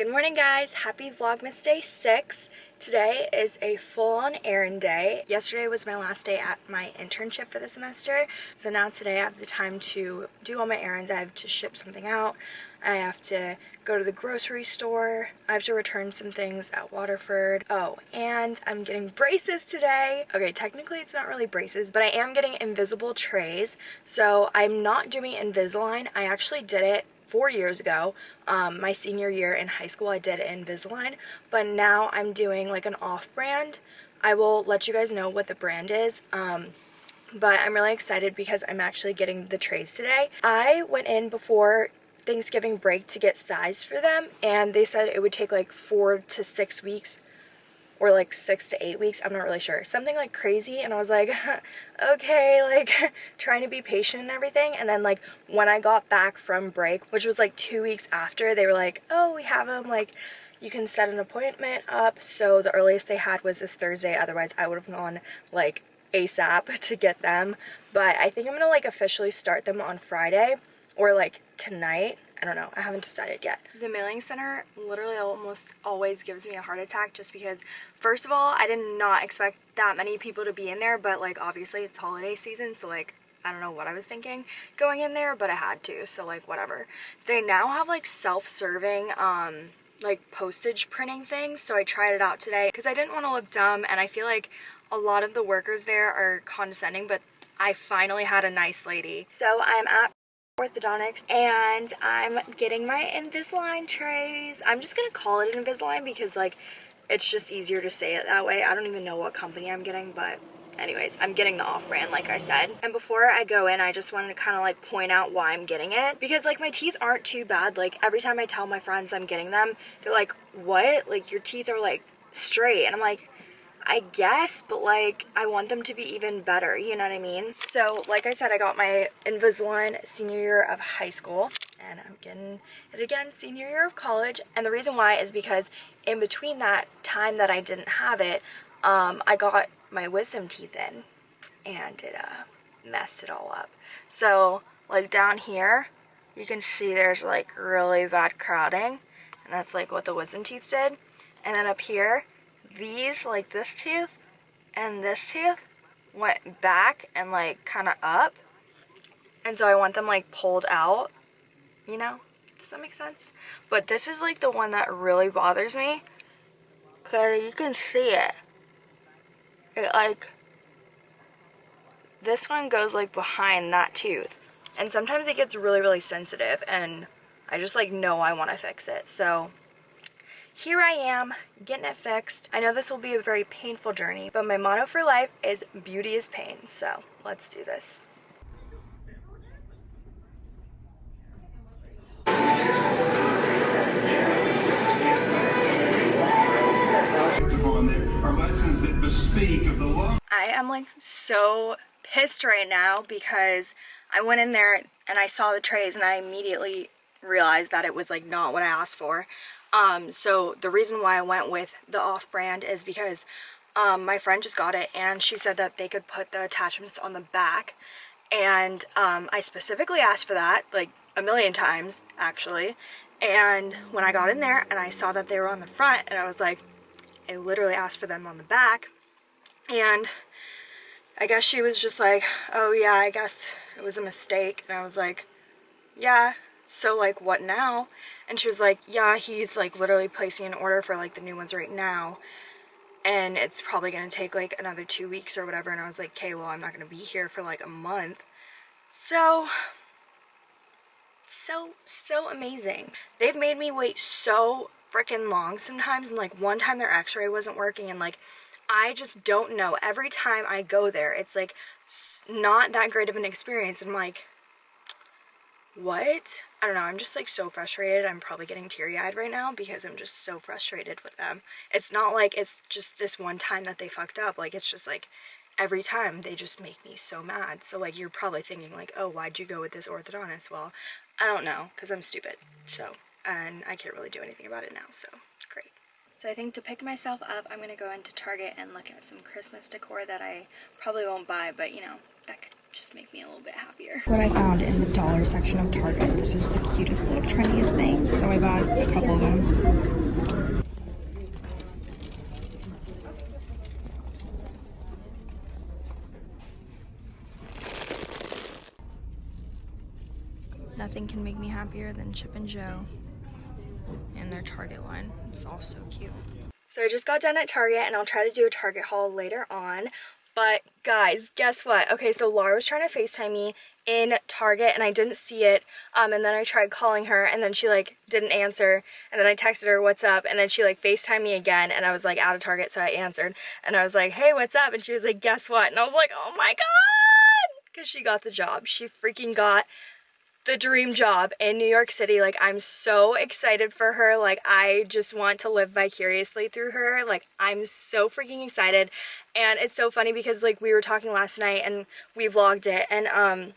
Good morning guys, happy Vlogmas Day 6. Today is a full-on errand day. Yesterday was my last day at my internship for the semester. So now today I have the time to do all my errands. I have to ship something out. I have to go to the grocery store. I have to return some things at Waterford. Oh, and I'm getting braces today. Okay, technically it's not really braces, but I am getting invisible trays. So I'm not doing Invisalign. I actually did it four years ago, um, my senior year in high school, I did Invisalign, but now I'm doing like an off-brand. I will let you guys know what the brand is. Um, but I'm really excited because I'm actually getting the trays today. I went in before Thanksgiving break to get sized for them and they said it would take like four to six weeks or like six to eight weeks i'm not really sure. Something like crazy and i was like okay like trying to be patient and everything and then like when i got back from break which was like two weeks after they were like oh we have them like you can set an appointment up. So the earliest they had was this thursday otherwise i would have gone like asap to get them. But i think i'm gonna like officially start them on friday or like tonight I don't know. I haven't decided yet. The mailing center literally almost always gives me a heart attack just because, first of all, I did not expect that many people to be in there, but like obviously it's holiday season, so like I don't know what I was thinking going in there, but I had to, so like whatever. They now have like self-serving um like postage printing things, so I tried it out today because I didn't want to look dumb and I feel like a lot of the workers there are condescending, but I finally had a nice lady. So I'm at orthodontics and I'm getting my Invisalign trays. I'm just gonna call it Invisalign because like it's just easier to say it that way. I don't even know what company I'm getting but anyways I'm getting the off-brand like I said. And before I go in I just wanted to kind of like point out why I'm getting it. Because like my teeth aren't too bad. Like every time I tell my friends I'm getting them they're like what? Like your teeth are like straight. And I'm like I guess, but like I want them to be even better, you know what I mean? So like I said, I got my Invisalign senior year of high school and I'm getting it again senior year of college. And the reason why is because in between that time that I didn't have it, um, I got my wisdom teeth in and it uh, messed it all up. So like down here, you can see there's like really bad crowding and that's like what the wisdom teeth did. And then up here, these, like this tooth and this tooth, went back and like kind of up. And so I want them like pulled out, you know? Does that make sense? But this is like the one that really bothers me. Cause you can see it. It like, this one goes like behind that tooth. And sometimes it gets really, really sensitive and I just like know I want to fix it. So here I am getting it fixed. I know this will be a very painful journey, but my motto for life is beauty is pain. So let's do this. I am like so pissed right now because I went in there and I saw the trays and I immediately realized that it was like not what I asked for. Um, so the reason why I went with the off-brand is because um, my friend just got it and she said that they could put the attachments on the back. And um, I specifically asked for that like a million times actually. And when I got in there and I saw that they were on the front and I was like I literally asked for them on the back. And I guess she was just like oh yeah I guess it was a mistake. And I was like yeah so like what now and she was like yeah he's like literally placing an order for like the new ones right now. And it's probably gonna take like another two weeks or whatever. And I was like okay well I'm not gonna be here for like a month. So so so amazing. They've made me wait so freaking long sometimes. And like one time their x-ray wasn't working. And like I just don't know. Every time I go there it's like not that great of an experience. And I'm like what I don't know, I'm just like so frustrated. I'm probably getting teary-eyed right now because I'm just so frustrated with them. It's not like it's just this one time that they fucked up. Like it's just like every time they just make me so mad. So like you're probably thinking like, oh, why'd you go with this orthodontist? Well, I don't know because I'm stupid. So, and I can't really do anything about it now. So great. So I think to pick myself up, I'm going to go into Target and look at some Christmas decor that I probably won't buy, but you know, that could just make me a little bit happier. What I found in the dollar section of Target. This is the cutest little trendiest thing. So I bought a couple of them. Nothing can make me happier than Chip and Jo and their Target line. It's all so cute. So I just got done at Target and I'll try to do a Target haul later on. But guys, guess what? Okay, so Laura was trying to FaceTime me in Target and I didn't see it. Um, and then I tried calling her and then she like didn't answer. And then I texted her, what's up? And then she like FaceTime me again and I was like out of Target. So I answered and I was like, hey, what's up? And she was like, guess what? And I was like, oh my God. Because she got the job. She freaking got the dream job in New York City. Like, I'm so excited for her. Like, I just want to live vicariously through her. Like, I'm so freaking excited. And it's so funny because, like, we were talking last night and we vlogged it. And, um,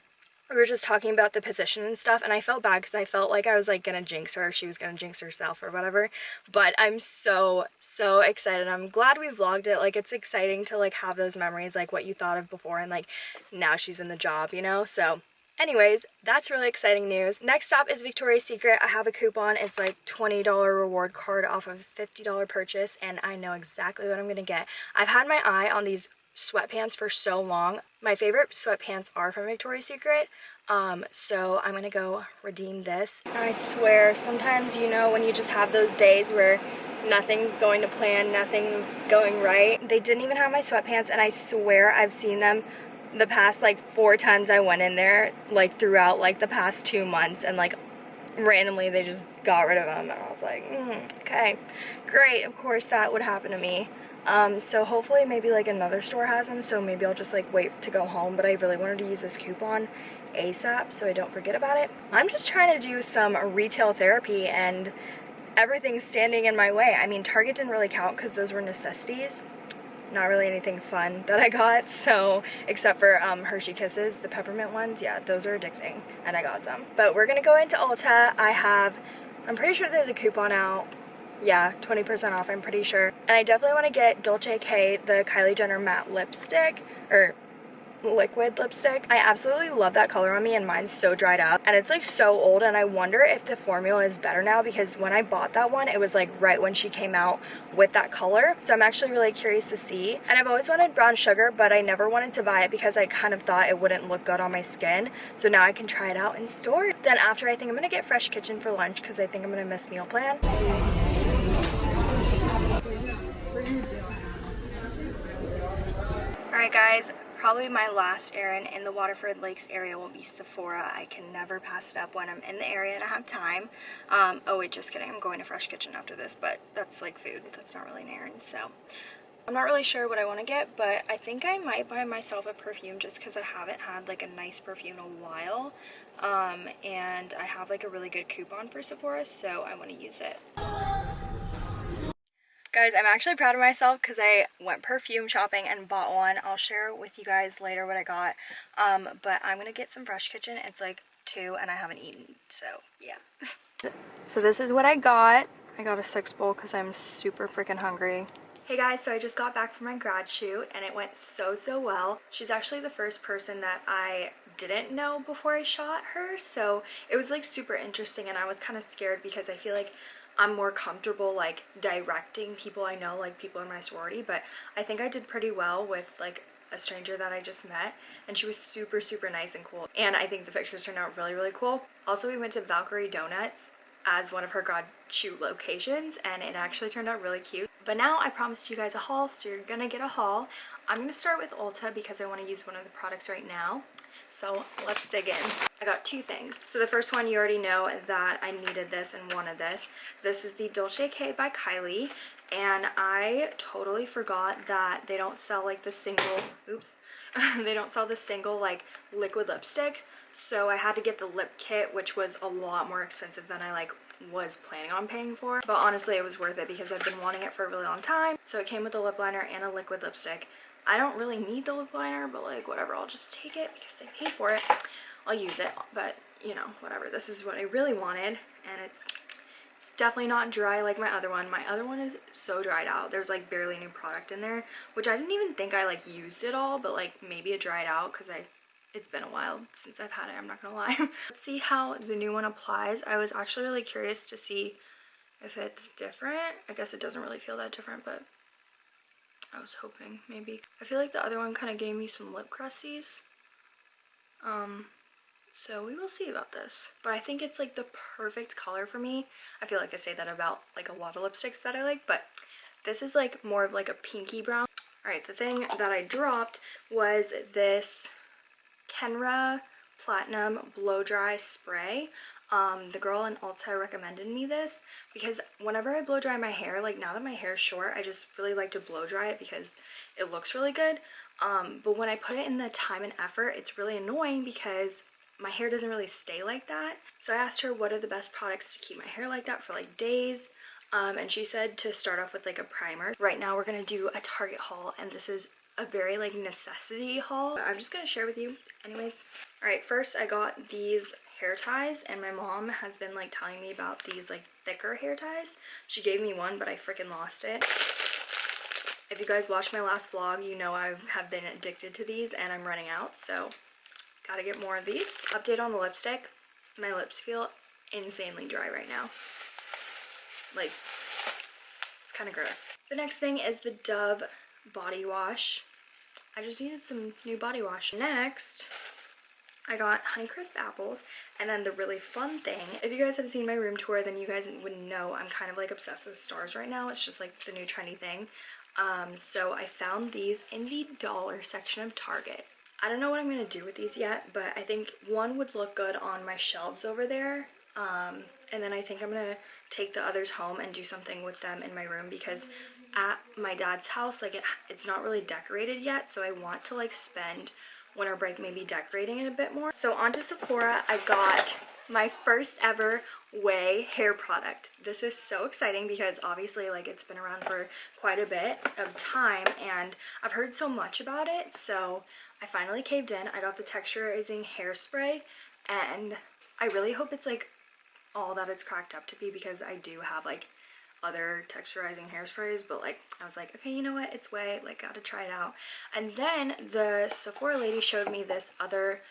we were just talking about the position and stuff and I felt bad because I felt like I was like gonna jinx her she was gonna jinx herself or whatever but I'm so so excited I'm glad we vlogged it like it's exciting to like have those memories like what you thought of before and like now she's in the job you know so Anyways, that's really exciting news. Next stop is Victoria's Secret. I have a coupon. It's like $20 reward card off of a $50 purchase and I know exactly what I'm going to get. I've had my eye on these sweatpants for so long. My favorite sweatpants are from Victoria's Secret. Um, so I'm to go redeem this. I swear, sometimes, you know, when you just have those days where nothing's going to plan, nothing's going right. They didn't even have my sweatpants and I swear I've seen them the past like four times I went in there like throughout like the past two months and like randomly they just got rid of them and I was like mm, okay great of course that would happen to me. Um, so hopefully maybe like another store has them so maybe I'll just like wait to go home but I really wanted to use this coupon ASAP so I don't forget about it. I'm just trying to do some retail therapy and everything's standing in my way. I mean Target didn't really count because those were necessities not really anything fun that I got so except for um, Hershey Kisses the peppermint ones yeah those are addicting and I got some. But we're gonna go into Ulta. I have I'm pretty sure there's a coupon out. Yeah 20% off I'm pretty sure. And I definitely want to get Dolce K the Kylie Jenner matte lipstick or liquid lipstick. I absolutely love that color on me and mine's so dried up and it's like so old and I wonder if the formula is better now because when I bought that one it was like right when she came out with that color so I'm actually really curious to see and I've always wanted brown sugar but I never wanted to buy it because I kind of thought it wouldn't look good on my skin so now I can try it out in store. Then after I think I'm gonna get Fresh Kitchen for lunch because I think I'm gonna miss meal plan. Alright guys, Probably my last errand in the Waterford Lakes area will be Sephora. I can never pass it up when I'm in the area and I have time. Um, oh wait, just kidding. I'm going to Fresh Kitchen after this, but that's like food. That's not really an errand, so. I'm not really sure what I want to get, but I think I might buy myself a perfume just because I haven't had like a nice perfume in a while. Um, and I have like a really good coupon for Sephora, so I want to use it. Guys, I'm actually proud of myself because I went perfume shopping and bought one. I'll share with you guys later what I got. Um, but I'm going to get some Fresh Kitchen. It's like two and I haven't eaten, so yeah. so this is what I got. I got a six bowl because I'm super freaking hungry. Hey guys, so I just got back from my grad shoot and it went so, so well. She's actually the first person that I didn't know before I shot her, so it was like super interesting and I was kind of scared because I feel like I'm more comfortable like directing people I know, like people in my sorority, but I think I did pretty well with like a stranger that I just met and she was super super nice and cool and I think the pictures turned out really really cool. Also we went to Valkyrie Donuts as one of her grad shoot locations and it actually turned out really cute. But now I promised you guys a haul so you're gonna get a haul. I'm gonna start with Ulta because I want to use one of the products right now. So let's dig in. I got two things. So the first one, you already know that I needed this and wanted this. This is the Dolce K by Kylie. And I totally forgot that they don't sell like the single, oops, they don't sell the single like liquid lipstick. So I had to get the lip kit, which was a lot more expensive than I like was planning on paying for. But honestly, it was worth it because I've been wanting it for a really long time. So it came with a lip liner and a liquid lipstick. I don't really need the lip liner, but like whatever, I'll just take it because I paid for it. I'll use it, but you know, whatever. This is what I really wanted and it's it's definitely not dry like my other one. My other one is so dried out. There's like barely any product in there, which I didn't even think I like used it all, but like maybe it dried out because I it's been a while since I've had it, I'm not gonna lie. Let's see how the new one applies. I was actually really curious to see if it's different. I guess it doesn't really feel that different, but I was hoping maybe. I feel like the other one kind of gave me some lip crusties. Um, so we will see about this. But I think it's like the perfect color for me. I feel like I say that about like a lot of lipsticks that I like, but this is like more of like a pinky brown. All right, the thing that I dropped was this Kenra Platinum Blow Dry Spray. Um, the girl in Ulta recommended me this because whenever I blow dry my hair, like now that my hair is short, I just really like to blow dry it because it looks really good. Um, but when I put it in the time and effort, it's really annoying because my hair doesn't really stay like that. So I asked her what are the best products to keep my hair like that for like days. Um, and she said to start off with like a primer. Right now we're going to do a Target haul and this is a very like necessity haul. I'm just going to share with you anyways. All right, first I got these hair ties and my mom has been like telling me about these like thicker hair ties. She gave me one but I freaking lost it. If you guys watched my last vlog, you know I have been addicted to these and I'm running out, so gotta get more of these. Update on the lipstick. My lips feel insanely dry right now. Like, it's kind of gross. The next thing is the Dove body wash. I just needed some new body wash. Next, I got Honeycrisp apples and then the really fun thing, if you guys have seen my room tour then you guys would know I'm kind of like obsessed with stars right now. It's just like the new trendy thing. Um, so I found these in the dollar section of Target. I don't know what I'm going to do with these yet, but I think one would look good on my shelves over there. Um, and then I think I'm going to take the others home and do something with them in my room because at my dad's house, like it, it's not really decorated yet. So I want to like spend winter break maybe decorating it a bit more. So onto Sephora, I got my first ever Ouai hair product. This is so exciting because obviously like it's been around for quite a bit of time and I've heard so much about it so I finally caved in. I got the texturizing hairspray and I really hope it's like all that it's cracked up to be because I do have like other texturizing hairsprays but like I was like okay you know what? It's way like gotta try it out. And then the Sephora lady showed me this other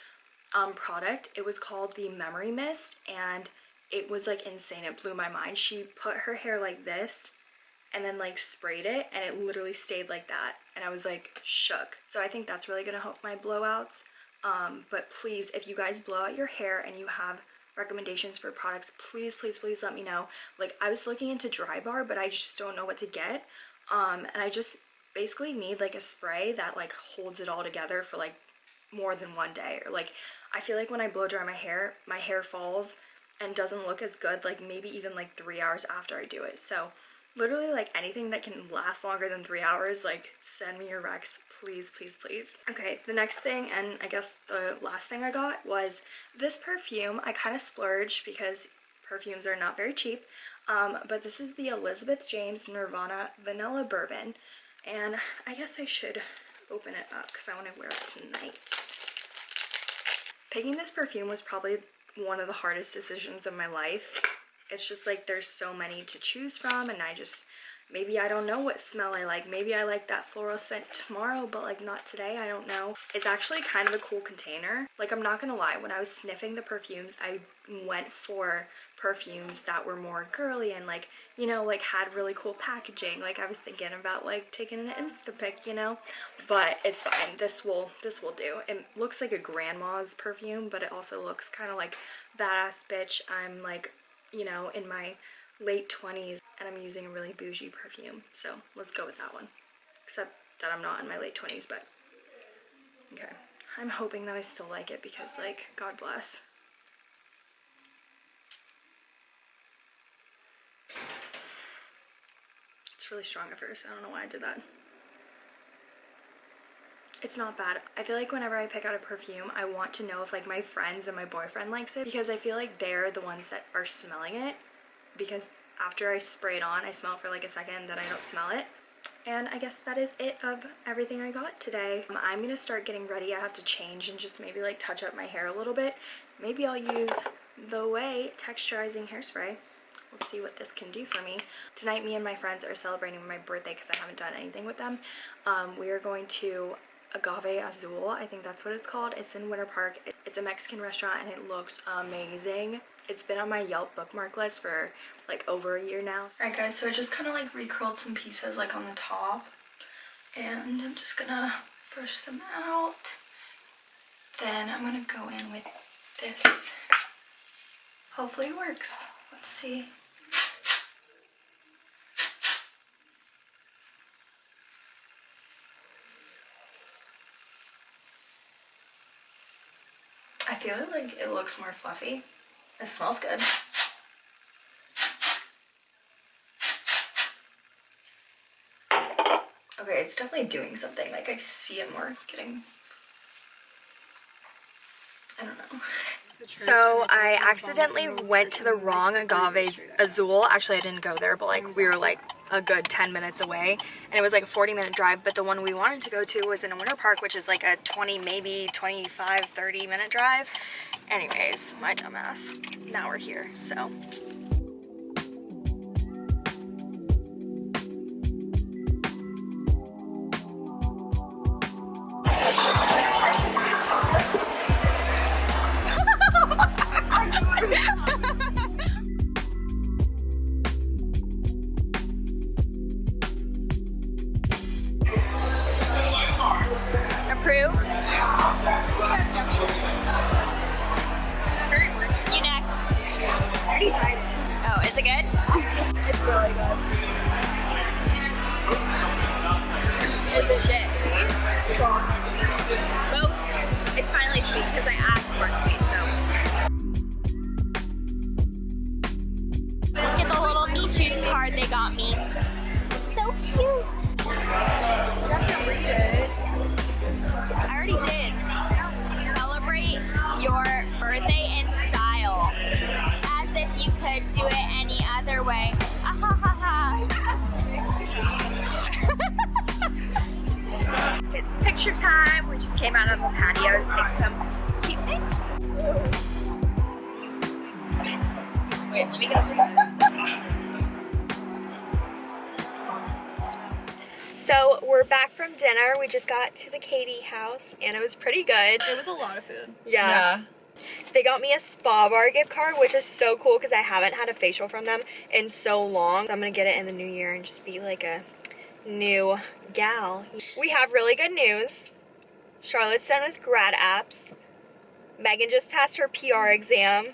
um, product. It was called the memory mist and it was like insane. It blew my mind. She put her hair like this and then like sprayed it and it literally stayed like that. And I was like shook. So I think that's really gonna help my blowouts. Um, but please if you guys blow out your hair and you have recommendations for products please please please let me know. Like I was looking into Drybar but I just don't know what to get. Um, and I just basically need like a spray that like holds it all together for like more than one day. Or like I feel like when I blow dry my hair my hair falls and doesn't look as good like maybe even like three hours after I do it. So literally like anything that can last longer than three hours like send me your recs please please please. Okay the next thing and i guess the last thing i got was this perfume. I kind of splurged because perfumes are not very cheap um, but this is the elizabeth james nirvana vanilla bourbon and i guess i should open it up because i want to wear it tonight. Picking this perfume was probably one of the hardest decisions of my life it's just like there's so many to choose from and I just maybe I don't know what smell I like. Maybe I like that floral scent tomorrow but like not today I don't know. It's actually kind of a cool container. Like I'm not gonna lie when I was sniffing the perfumes I went for perfumes that were more girly and like you know like had really cool packaging. Like I was thinking about like taking an insta pic you know? But it's fine. This will this will do. It looks like a grandma's perfume but it also looks kind of like badass bitch. I'm like you know, in my late 20s and I'm using a really bougie perfume. So let's go with that one. Except that I'm not in my late 20s, but okay. I'm hoping that I still like it because like, God bless. It's really strong at first. I don't know why I did that. It's not bad. I feel like whenever I pick out a perfume, I want to know if like my friends and my boyfriend likes it because I feel like they're the ones that are smelling it because after I spray it on, I smell for like a second, then I don't smell it. And I guess that is it of everything I got today. Um, I'm gonna start getting ready. I have to change and just maybe like touch up my hair a little bit. Maybe I'll use the Ouai Texturizing Hairspray. We'll see what this can do for me. Tonight, me and my friends are celebrating my birthday because I haven't done anything with them. Um, we are going to Agave Azul. I think that's what it's called. It's in Winter Park. It's a Mexican restaurant and it looks amazing. It's been on my Yelp bookmark list for like over a year now. Alright guys, so I just kind of like recurled some pieces like on the top. And I'm just gonna brush them out. Then I'm gonna go in with this. Hopefully it works. Let's see. I feel like it looks more fluffy. It smells good. Okay, it's definitely doing something. Like I see it more getting. I don't know. So I accidentally went to the wrong Agave Azul. Actually, I didn't go there, but like we were like a good 10 minutes away. And it was like a 40 minute drive but the one we wanted to go to was in a winter park which is like a 20 maybe 25 30 minute drive. Anyways my dumbass. Now we're here so picture time. We just came out on the patio to take some cute pics. Wait, let me get up So we're back from dinner. We just got to the Katie house and it was pretty good. It was a lot of food. Yeah. They got me a spa bar gift card, which is so cool because I haven't had a facial from them in so long. So I'm gonna get it in the new year and just be like a new gal. We have really good news. Charlotte's done with grad apps. Megan just passed her PR exam.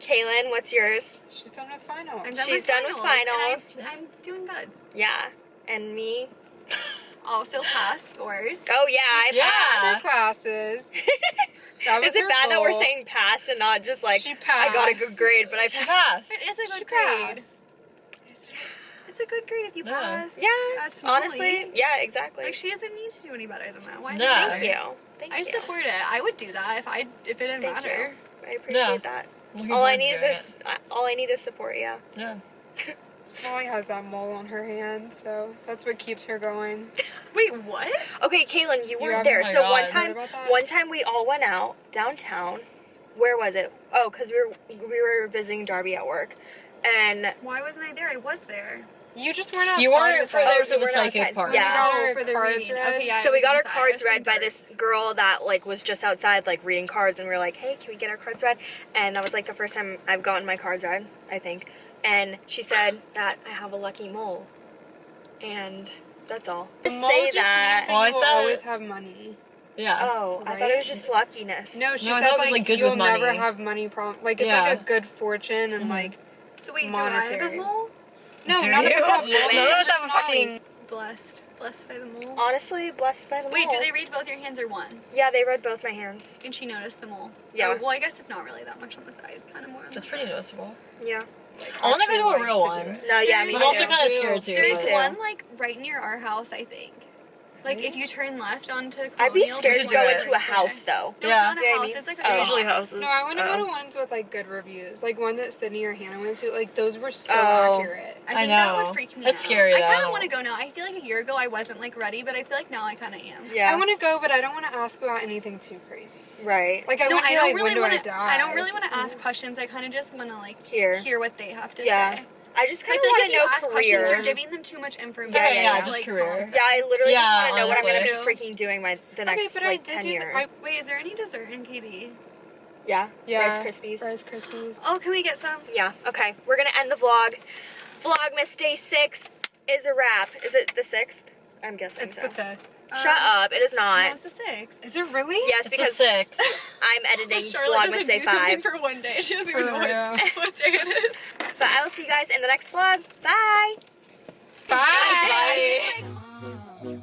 Kaylin, what's yours? She's done with finals. I'm done She's with done with finals, and finals. I'm, I'm doing good. Yeah. And me? Also passed scores. Oh yeah, I Yeah. passed. classes. That was Is it her bad that we're saying pass and not just like She I got a good grade, but I passed? It is a good She grade. passed. It's a good grade if you Yeah. pass. Yeah, As honestly, yeah, exactly. Like she doesn't need to do any better than that. Why? Yeah. Thank you. Thank I you. support it. I would do that if I if it didn't Thank matter. you. I appreciate Yeah. that. Looking All I need is all I need is support. Yeah. Yeah. Molly has that mole on her hand, so that's what keeps her going. Wait, what? Okay, Kaylin, you weren't haven't- there. oh so God. one time, one time we all went out downtown. Where was it? Oh, cause we were we were visiting Darby at work, and Why wasn't I there? I was there. You just weren't outside You weren't for us. there Oh, for you the weren't psychic part. Yeah. We got our Oh, for the cards reading. read. Okay, yeah, so we got our inside. I cards read by doing this girl that like was just outside like reading cards, and we were like, hey, can we get our cards read? And that was like the first time I've gotten my cards read, I think. And she said that I have a lucky mole, and that's all. The mole say just that. means that Oh, you will always have money. Yeah. Oh, I thought it was just luckiness. No, she No, said thought it was, like, like, good you'll with never money. have money problem. Like it's Yeah. like a good fortune and Mhm. like So wait, do I have Monetary. a mole? No, Do none of you? us have None money. of us have a fucking- Blessed. Blessed by the mole. Honestly, blessed by the mole. Wait, do they read both your hands or one? Yeah, they read both my hands. And she noticed the mole. Yeah. Oh, well, I guess it's not really that much on the side. It's kind of more on That's the pretty front. noticeable. Yeah. I want to go to a real like to do one. No, yeah, me There's I'm also kind of too. scared too. There's but- one like right near our house, I think. Like if you turn left onto Colonial, I'd be scared to one go do into a there. house though. No, Yeah. it's not You know a I house. mean? It's like Oh. Usually houses. No, I want to go Oh. to ones with like good reviews, like one that Sydney or Hannah went to. Like those were so Oh. accurate. I I think that know. would freak me That's out. scary, I kind of want to go now. I feel like a year ago I wasn't like ready, but I feel like now I kind of am. Yeah. I want to go, but I don't want to ask about anything too crazy. right. Like I no, I don't like, really want to. die? I don't really want to ask mm. questions. I kind of just want to like Here. hear what they have to Yeah. say. I just kind of feel want like to if you know ask questions, career. you're giving them too much information. Yeah, yeah, yeah, just Like, career. yeah, I literally Yeah, just want to know what I'm gonna be freaking doing my the Okay, next but I like did ten do the- years. I- Wait, is there any dessert in KD? yeah, Yeah. Rice Krispies. Rice Krispies. Oh, can we get some? Yeah. Okay, we're gonna end the vlog. Vlogmas day six is a wrap. Is it the sixth? I'm guessing It's so. the fifth. Shut Um, up! It is No, not. it's a six. Is it really? Yes, it's because a six. I'm editing Charlotte Vlogmas doesn't day do something five. for one day. She doesn't For even know what, real. what day it is. So I will see you guys in the next vlog. Bye. Bye. Bye.